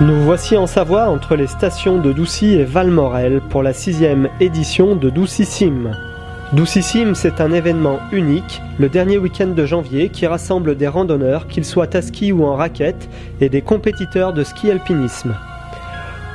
Nous voici en Savoie entre les stations de Doucy et Valmorel pour la sixième édition de Doucissime. Doucissime, c'est un événement unique, le dernier week-end de janvier, qui rassemble des randonneurs, qu'ils soient à ski ou en raquette, et des compétiteurs de ski alpinisme.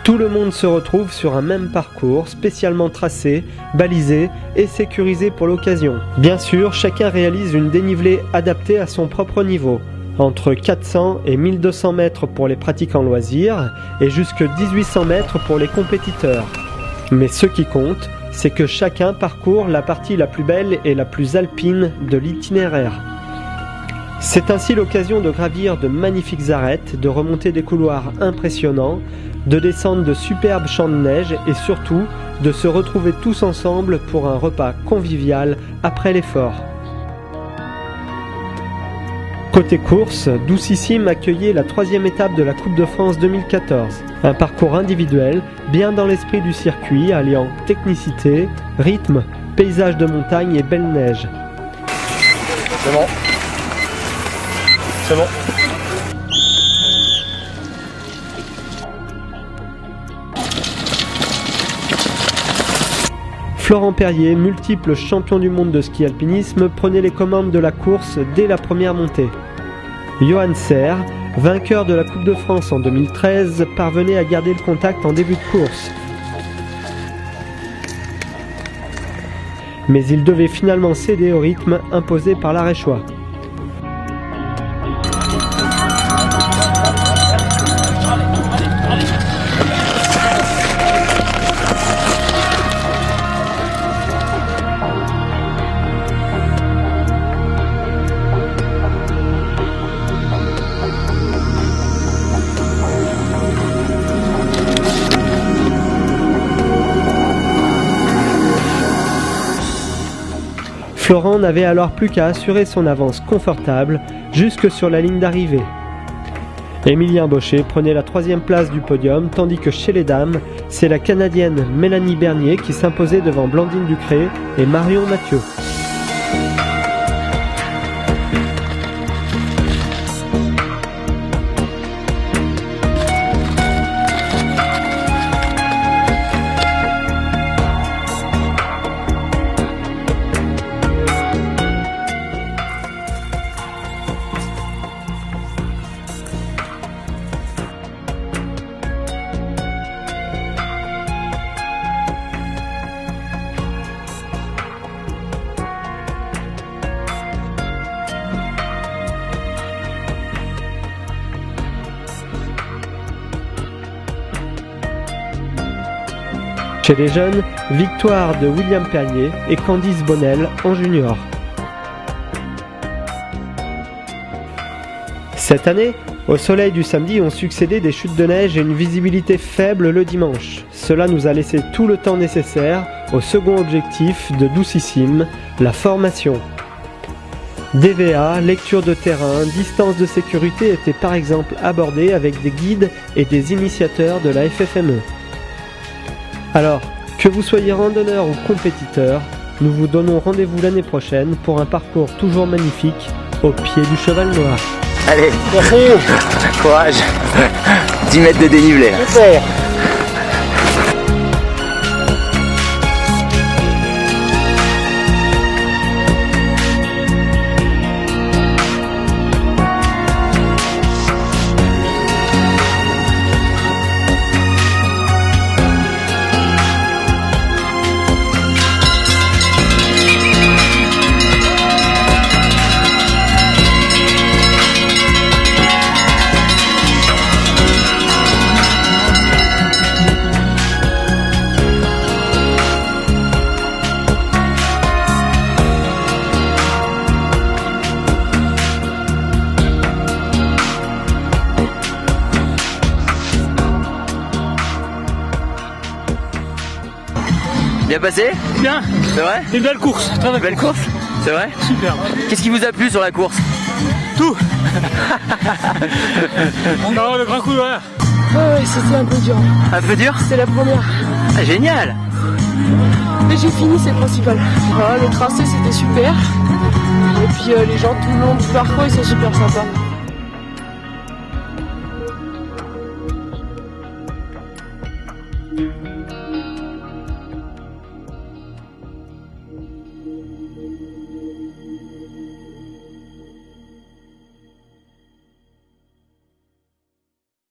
Tout le monde se retrouve sur un même parcours, spécialement tracé, balisé et sécurisé pour l'occasion. Bien sûr, chacun réalise une dénivelée adaptée à son propre niveau entre 400 et 1200 mètres pour les pratiquants loisirs et jusque 1800 mètres pour les compétiteurs. Mais ce qui compte, c'est que chacun parcourt la partie la plus belle et la plus alpine de l'itinéraire. C'est ainsi l'occasion de gravir de magnifiques arêtes, de remonter des couloirs impressionnants, de descendre de superbes champs de neige et surtout de se retrouver tous ensemble pour un repas convivial après l'effort. Côté course, Doucissime accueillait la troisième étape de la Coupe de France 2014. Un parcours individuel, bien dans l'esprit du circuit, alliant technicité, rythme, paysage de montagne et belle neige. C'est bon. C'est bon. Florent Perrier, multiple champion du monde de ski alpinisme, prenait les commandes de la course dès la première montée. Johan Serre, vainqueur de la Coupe de France en 2013, parvenait à garder le contact en début de course. Mais il devait finalement céder au rythme imposé par l'Aréchois. Florent n'avait alors plus qu'à assurer son avance confortable jusque sur la ligne d'arrivée. Emilien Baucher prenait la troisième place du podium, tandis que chez les dames, c'est la Canadienne Mélanie Bernier qui s'imposait devant Blandine Ducré et Marion Mathieu. Chez les jeunes, victoire de William Perrier et Candice Bonnel en junior. Cette année, au soleil du samedi ont succédé des chutes de neige et une visibilité faible le dimanche. Cela nous a laissé tout le temps nécessaire au second objectif de Doucissime, la formation. DVA, lecture de terrain, distance de sécurité étaient par exemple abordés avec des guides et des initiateurs de la FFME. Alors, que vous soyez randonneur ou compétiteur, nous vous donnons rendez-vous l'année prochaine pour un parcours toujours magnifique au pied du cheval noir. Allez, courage. 10 mètres de dénivelé Bien passé Bien. C'est vrai Une belle course. Très belle course. C'est vrai Super. Qu'est-ce qui vous a plu sur la course Tout. Alors le grand coup, voilà. Ouais, c'était un peu dur. Un peu dur C'était la première. ah, Génial Mais j'ai fini, c'est le principal. Voilà, le tracé c'était super. Et puis euh, les gens tout le long du parcours ils sont super sympas.